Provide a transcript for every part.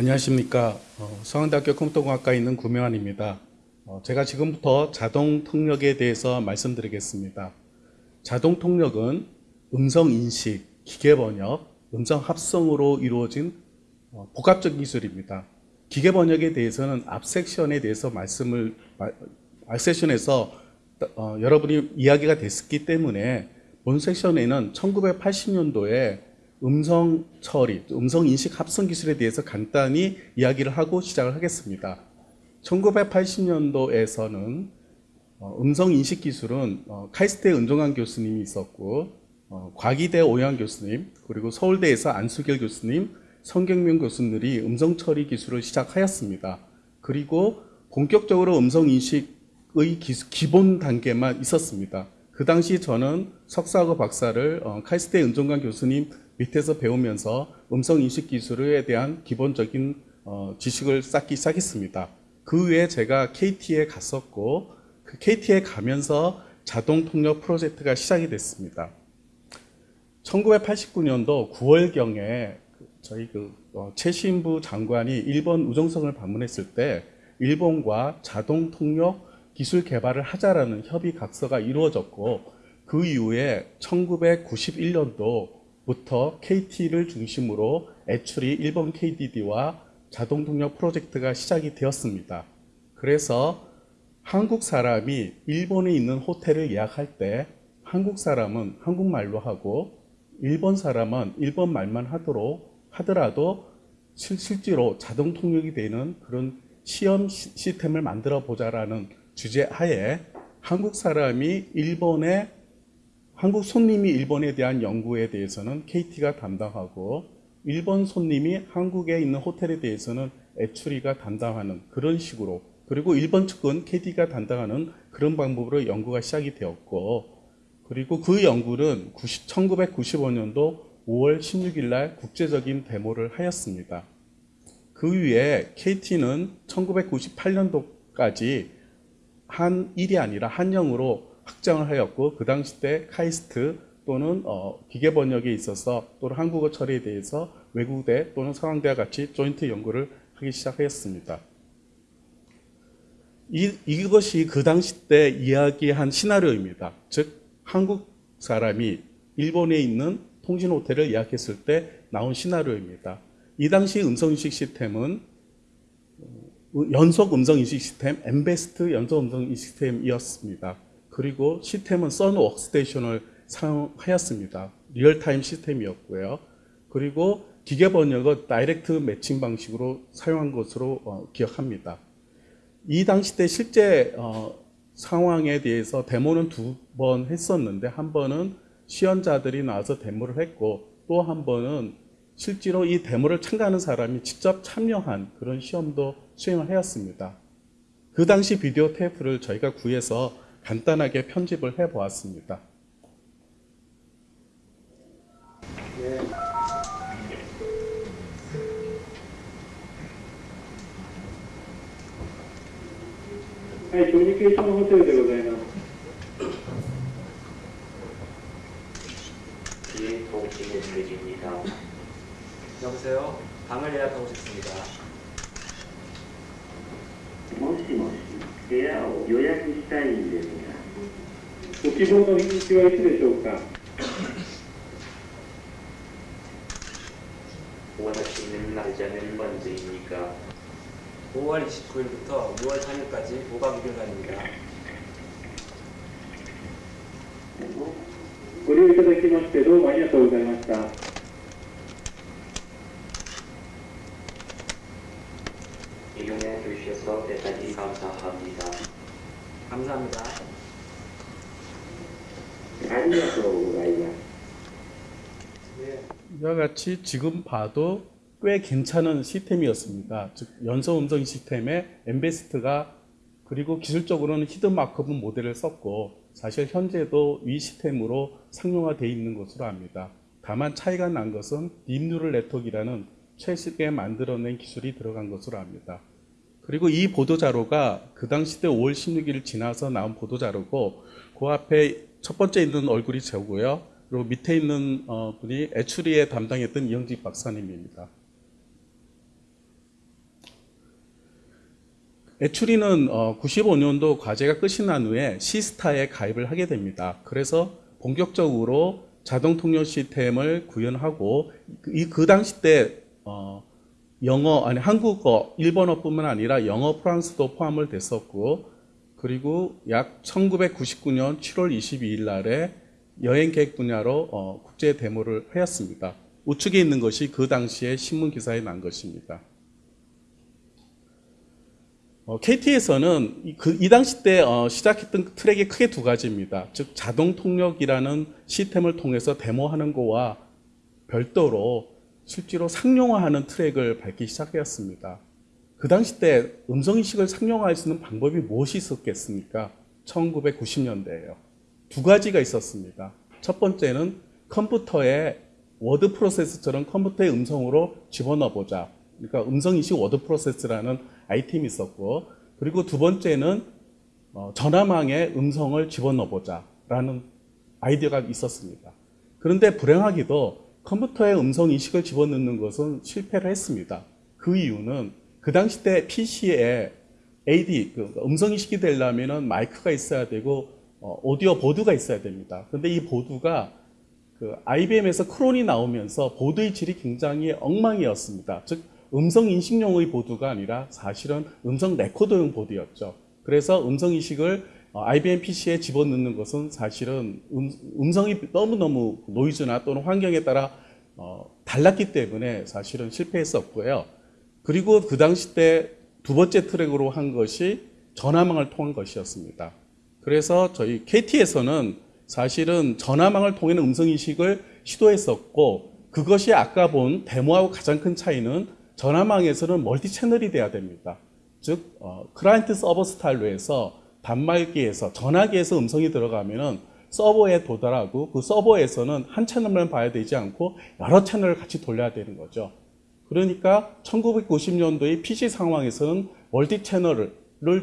안녕하십니까. 어, 서강대학교 컴퓨터공학과에 있는 구명환입니다. 어, 제가 지금부터 자동 통역에 대해서 말씀드리겠습니다. 자동 통역은 음성 인식, 기계 번역, 음성 합성으로 이루어진 어, 복합적 기술입니다. 기계 번역에 대해서는 앞 섹션에 대해서 말씀을 앞 섹션에서 어, 여러분이 이야기가 됐기 때문에 본 섹션에는 1980년도에 음성 처리, 음성 인식 합성 기술에 대해서 간단히 이야기를 하고 시작을 하겠습니다. 1980년도에서는 어, 음성 인식 기술은 어, 카이스트의 은종환 교수님이 있었고 어, 과기대 오영 교수님 그리고 서울대에서 안수길 교수님 성경명 교수들이 음성 처리 기술을 시작하였습니다. 그리고 본격적으로 음성 인식의 기본 단계만 있었습니다. 그 당시 저는 석사하고 박사를 카이스트의 은종관 교수님 밑에서 배우면서 음성 인식 기술에 대한 기본적인 어, 지식을 쌓기 시작했습니다. 그 후에 제가 KT에 갔었고 그 KT에 가면서 자동 통역 프로젝트가 시작이 됐습니다. 1989년도 9월경에 저희 그 어, 최신부 장관이 일본 우정성을 방문했을 때 일본과 자동 통역 기술 개발을 하자라는 협의 각서가 이루어졌고 그 이후에 1991년도 부터 KT를 중심으로 애출이 일본 KDD와 자동 동력 프로젝트가 시작이 되었습니다. 그래서 한국 사람이 일본에 있는 호텔을 예약할 때 한국 사람은 한국말로 하고 일본 사람은 일본 말만 하도록 하더라도 실제로 자동 통역이 되는 그런 시험 시스템을 만들어 보자라는 주제 하에 한국 사람이 일본에 한국 손님이 일본에 대한 연구에 대해서는 KT가 담당하고 일본 손님이 한국에 있는 호텔에 대해서는 애추리가 담당하는 그런 식으로 그리고 일본 측은 KT가 담당하는 그런 방법으로 연구가 시작이 되었고 그리고 그 연구는 90, 1995년도 5월 16일 날 국제적인 데모를 하였습니다. 그 위에 KT는 1998년도까지 한 일이 아니라 한영으로 확장을 하였고 그 당시 때 카이스트 또는 어, 기계 번역에 있어서 또는 한국어 처리에 대해서 외국대 또는 서강대와 같이 조인트 연구를 하기 시작하였습니다. 이, 이것이 그 당시 때 이야기한 시나리오입니다. 즉 한국 사람이 일본에 있는 통신 호텔을 예약했을 때 나온 시나리오입니다. 이 당시 음성인식 시스템은 어, 연속 음성인식 시스템, 엠베스트 연속 음성인식 시스템이었습니다. 그리고 시스템은 썬 워크스테이션을 사용하였습니다. real-time 시스템이었고요. 그리고 기계 번역은 direct matching 방식으로 사용한 것으로 어, 기억합니다. 이 당시 때 실제 어, 상황에 대해서 데모는 두 번 했었는데 한 번은 시연자들이 나와서 데모를 했고 또 한 번은 실제로 이 데모를 참가하는 사람이 직접 참여한 그런 시험도 수행을 하였습니다. 그 당시 비디오 테이프를 저희가 구해서 간단하게 편집을 해 보았습니다. 네. はい、コミュニケーションホテルでございます。비행통신의입니다 여보세요. 방을 예약하고 싶습니다. 予約したいんですがご希望の日にちはいつでしょうか？私는 날짜는 언제입니 까? 5월 29일부터 6월 3일까지 5박 6일간입니 다. ご利用いただきましてどうもありがとうございました。 감사합니다. 네. 이와 같이 지금 봐도 꽤 괜찮은 시스템이었습니다. 즉 연속 음성 시스템에 엠베스트가 그리고 기술적으로는 hidden Markov model을 썼고 사실 현재도 이 시스템으로 상용화되어 있는 것으로 압니다. 다만 차이가 난 것은 deep neural network라는 최신에 만들어낸 기술이 들어간 것으로 압니다. 그리고 이 보도자료가 그 당시 때 5월 16일 지나서 나온 보도자료고 그 앞에 첫 번째 있는 얼굴이 저고요. 그리고 밑에 있는 어, 분이 애추리에 담당했던 이영직 박사님입니다. 애추리는 어, 95년도 과제가 끝이 난 후에 시스타에 가입을 하게 됩니다. 그래서 본격적으로 자동 통역 시스템을 구현하고 이 그 당시 때 어, 영어 아니 한국어 일본어뿐만 아니라 영어 프랑스도 포함을 됐었고 그리고 약 1999년 7월 22일 날에 여행 계획 분야로 어, 국제 데모를 하였습니다. 우측에 있는 것이 그 당시에 신문 기사에 난 것입니다. 어, KT에서는 이, 그, 이 당시 때 어, 시작했던 트랙이 크게 두 가지입니다. 즉 자동 통역이라는 시스템을 통해서 데모하는 거와 별도로 실제로 상용화하는 트랙을 밟기 시작하였습니다. 그 당시 때 음성인식을 상용화할 수 있는 방법이 무엇이 있었겠습니까? 1990년대예요. 두 가지가 있었습니다. 첫 번째는 컴퓨터에 워드 프로세스처럼 컴퓨터의 음성으로 집어넣어 보자. 그러니까 음성인식 워드 프로세스라는 아이템이 있었고, 그리고 두 번째는 어, 전화망에 음성을 집어넣어 보자 라는 아이디어가 있었습니다. 그런데 불행하게도 컴퓨터에 음성 인식을 집어넣는 것은 실패를 했습니다. 그 이유는 그 당시 때 PC에 AD, 그 음성 인식이 되려면 마이크가 있어야 되고 어, 오디오 보드가 있어야 됩니다. 그런데 이 보드가 그 IBM에서 clone이 나오면서 보드의 질이 굉장히 엉망이었습니다. 즉 음성 인식용의 보드가 아니라 사실은 음성 레코더용 보드였죠. 그래서 음성 인식을 어, IBM PC에 집어넣는 것은 사실은 음, 성이 너무너무 노이즈나 또는 환경에 따라 어, 달랐기 때문에 사실은 실패했었고요. 그리고 그 당시 때 두 번째 트랙으로 한 것이 전화망을 통한 것이었습니다. 그래서 저희 KT에서는 사실은 전화망을 통한 음성인식을 시도했었고 그것이 아까 본 데모하고 가장 큰 차이는 전화망에서는 multi channel이 돼야 됩니다. 즉 어, 클라이언트 서버 스타일로 해서 단말기에서 전화기에서 음성이 들어가면은 서버에 도달하고 그 서버에서는 한 채널만 봐야 되지 않고 여러 채널을 같이 돌려야 되는 거죠. 그러니까 1990년도의 PC 상황에서는 multi channel을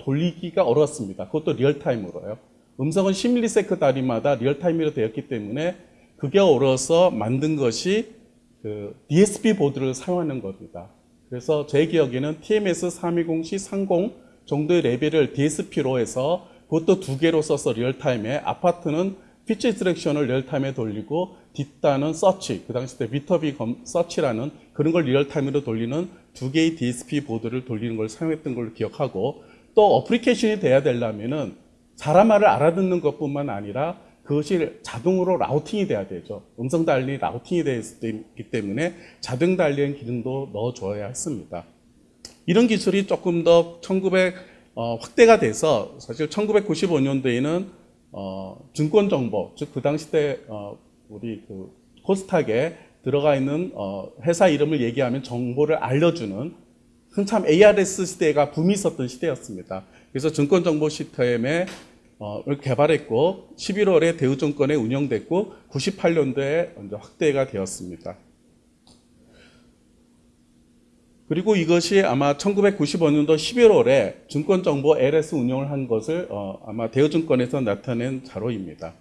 돌리기가 어렵습니다. 그것도 리얼타임으로요. 음성은 10ms 단위마다 리얼타임으로 되었기 때문에 그게 어려워서 만든 것이 그 DSP 보드를 사용하는 겁니다. 그래서 제 기억에는 TMS 320C30 정도의 레벨을 DSP로 해서 그것도 두 개로 써서 리얼타임에 앞 파트는 pitch detection을 리얼타임에 돌리고 뒷단은 서치, 그 당시 때 Viterbi search라는 그런 걸 리얼타임으로 돌리는 두 개의 DSP 보드를 돌리는 걸 사용했던 걸로 기억하고 또 application이 돼야 되려면은 사람 말을 알아듣는 것뿐만 아니라 그것이 자동으로 routing이 돼야 되죠. 음성 dialing routing이 되어 있기 때문에 자동 dialing 기능도 넣어줘야 했습니다. 이런 기술이 조금 더 1900, 어, 확대가 돼서 사실 1995년도에는 어, 증권 정보, 즉 그 당시 때 어, 우리 그 코스닥에 들어가 있는 어, 회사 이름을 얘기하면 정보를 알려주는 한참 ARS 시대가 붐이 있었던 시대였습니다. 그래서 증권 정보 시스템에 어, 를 개발했고 11월에 대우증권에 운영됐고 98년도에 이제 확대가 되었습니다. 그리고 이것이 아마 1995년도 11월에 증권정보 LS 운영을 한 것을 어, 아마 대우증권에서 나타낸 자료입니다.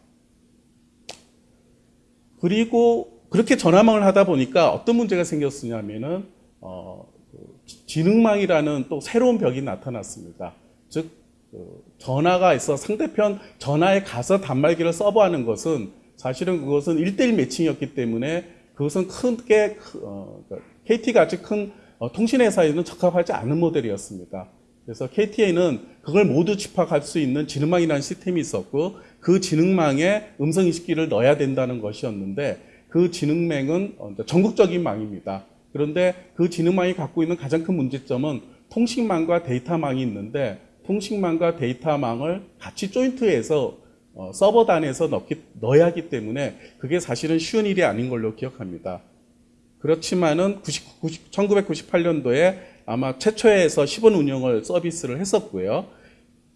그리고 그렇게 전화망을 하다 보니까 어떤 문제가 생겼으냐면은 어, 그 지능망이라는 또 새로운 벽이 나타났습니다. 즉그 전화가 있어 상대편 전화에 가서 단말기를 서버하는 것은 사실은 그것은 1대1 매칭이었기 때문에 그것은 크게 어, KT 같이 큰 어, 통신회사에는 적합하지 않은 모델이었습니다. 그래서 KT에는 그걸 모두 집합할 수 있는 지능망이라는 시스템이 있었고 그 지능망에 음성인식기를 넣어야 된다는 것이었는데 그 지능망은 어, 전국적인 망입니다. 그런데 그 지능망이 갖고 있는 가장 큰 문제점은 통신망과 데이터망이 있는데 통신망과 데이터망을 같이 조인트해서 어, 서버 단에서 넣기, 넣어야 하기 때문에 그게 사실은 쉬운 일이 아닌 걸로 기억합니다. 그렇지만은 90, 90, 1998년도에 아마 최초에서 10원 운영을 서비스를 했었고요.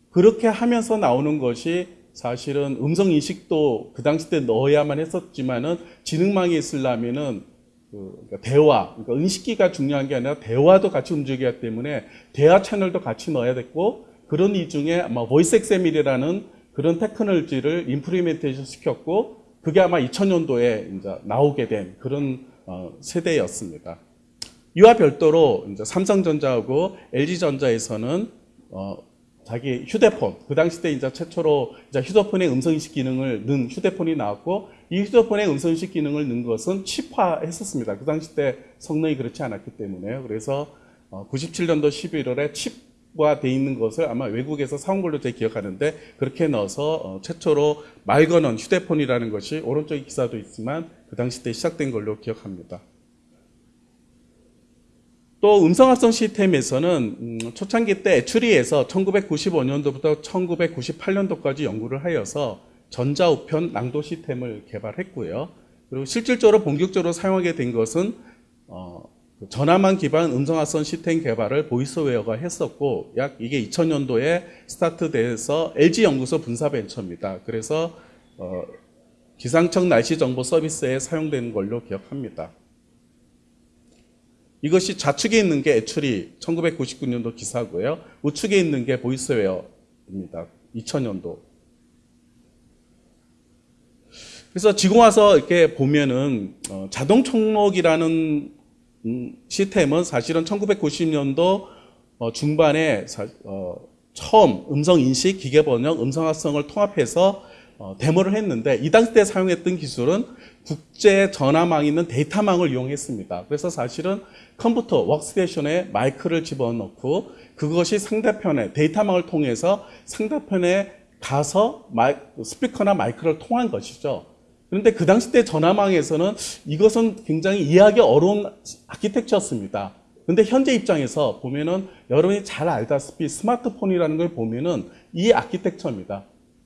그렇게 하면서 나오는 것이 사실은 음성 인식도 그 당시 때 넣어야만 했었지만은 지능망이 있으려면은 그 그러니까 대화, 그러니까 인식기가 중요한 게 아니라 대화도 같이 움직여야 때문에 대화 채널도 같이 넣어야 됐고 그런 이 중에 아마 보이스 엑세밀이라는 그런 technology를 implementation 시켰고 그게 아마 2000년도에 이제 나오게 된 그런 어, 세대였습니다. 이와 별도로 이제 삼성전자하고 LG전자에서는 어, 자기 휴대폰 그 당시 때 이제 최초로 이제 휴대폰에 음성 인식 기능을 넣은 휴대폰이 나왔고 이 휴대폰에 음성 인식 기능을 넣은 것은 칩화했었습니다. 그 당시 때 성능이 그렇지 않았기 때문에요. 그래서 어, 97년도 11월에 칩화 돼 있는 것을 아마 외국에서 사온 걸로 제가 기억하는데 그렇게 넣어서 어, 최초로 말 거는 휴대폰이라는 것이 오른쪽에 기사도 있지만 그 당시 때 시작된 걸로 기억합니다. 또 음성합성 시스템에서는 음, 초창기 때 애추리에서 1995년도부터 1998년도까지 연구를 하여서 전자우편 낭도 시스템을 개발했고요. 그리고 실질적으로 본격적으로 사용하게 된 것은 어, 그 전화망 기반 음성합성 시스템 개발을 보이스웨어가 했었고 약 이게 2000년도에 스타트돼서 LG 연구소 분사 벤처입니다. 그래서 어, 기상청 날씨 정보 서비스에 사용되는 걸로 기억합니다. 이것이 좌측에 있는 게 애출이 1999년도 기사고요. 우측에 있는 게 보이스웨어입니다. 2000년도. 그래서 지금 와서 이렇게 보면은 어, 자동 총록이라는 음, 시스템은 사실은 1990년도 어, 중반에 사- 어, 처음 음성 인식, 기계 번역, 음성 합성을 통합해서 어, 데모를 했는데 이 당시 때 사용했던 기술은 국제 전화망이 있는 데이터망을 이용했습니다. 그래서 사실은 컴퓨터 워크스테이션에 마이크를 집어넣고 그것이 상대편에 데이터망을 통해서 상대편에 가서 마이, 스피커나 마이크를 통한 것이죠. 그런데 그 당시 때 전화망에서는 이것은 굉장히 이해하기 어려운 architecture였습니다. 근데 현재 입장에서 보면은 여러분이 잘 알다시피 스마트폰이라는 걸 보면은 이 아키텍처입니다.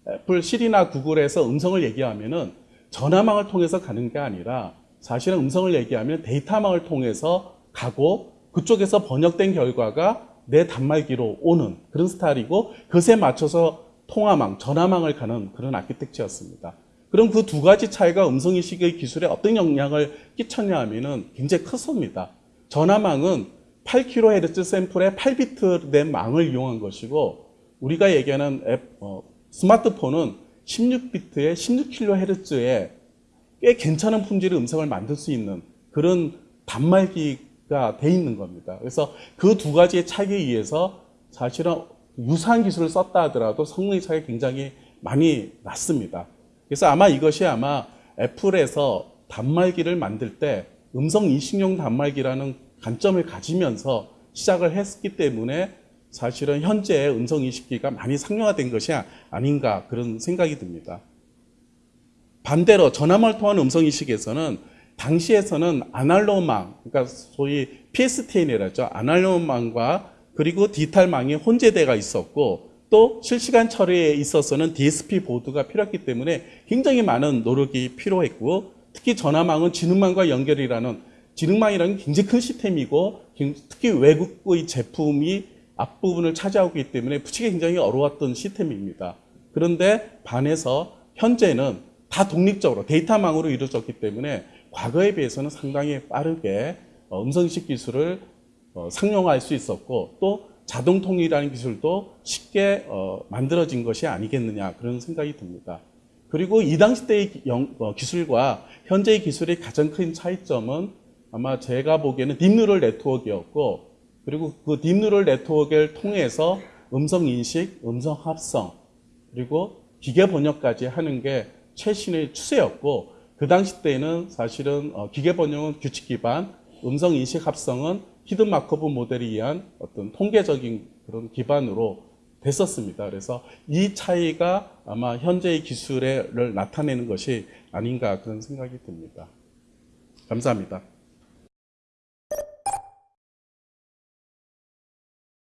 애플 시리나 구글에서 음성을 얘기하면은 전화망을 통해서 가는 게 아니라 사실은 음성을 얘기하면 데이터망을 통해서 가고 그쪽에서 번역된 결과가 내 단말기로 오는 그런 스타일이고 그것에 맞춰서 통화망, 전화망을 가는 그런 architecture였습니다. 그럼 그 두 가지 차이가 음성인식의 기술에 어떤 영향을 끼쳤냐 하면은 굉장히 컸습니다. 전화망은 8kHz 샘플에 8비트 된 망을 이용한 것이고 우리가 얘기하는 앱, 어, 스마트폰은 16비트에 16kHz에 꽤 괜찮은 품질의 음성을 만들 수 있는 그런 단말기가 돼 있는 겁니다. 그래서 그 두 가지의 차이에 의해서 사실은 유사한 기술을 썼다 하더라도 성능의 차이가 굉장히 많이 났습니다. 그래서 아마 이것이 아마 애플에서 단말기를 만들 때 음성 인식용 단말기라는 관점을 가지면서 시작을 했기 때문에 사실은 현재 음성 인식기가 많이 상용화된 것이 아닌가 그런 생각이 듭니다. 반대로 전화망을 통한 음성 인식에서는 당시에서는 아날로그망, 그러니까 소위 PSTN이라죠. 아날로그망과 그리고 디지털망이 혼재돼가 있었고 또 실시간 처리에 있어서는 DSP 보드가 필요했기 때문에 굉장히 많은 노력이 필요했고 특히 전화망은 지능망과 연결이라는 지능망이라는 굉장히 큰 시스템이고 특히 외국의 제품이 앞부분을 차지하고 있기 때문에 붙이기 굉장히 어려웠던 시스템입니다. 그런데 반해서 현재는 다 독립적으로 데이터망으로 이루어졌기 때문에 과거에 비해서는 상당히 빠르게 어, 음성인식 기술을 어, 상용화할 수 있었고 또 자동 통일이라는 기술도 쉽게 어, 만들어진 것이 아니겠느냐 그런 생각이 듭니다. 그리고 이 당시 때의 어, 기술과 현재의 기술의 가장 큰 차이점은 아마 제가 보기에는 deep neural network였고 그리고 그 deep neural network를 통해서 음성 인식, 음성 합성 그리고 기계 번역까지 하는 게 최신의 추세였고 그 당시 때는 사실은 어, 기계 번역은 규칙 기반, 음성 인식 합성은 hidden Markov model에 의한 어떤 통계적인 그런 기반으로 됐었습니다. 그래서 이 차이가 아마 현재의 기술을 나타내는 것이 아닌가 그런 생각이 듭니다. 감사합니다.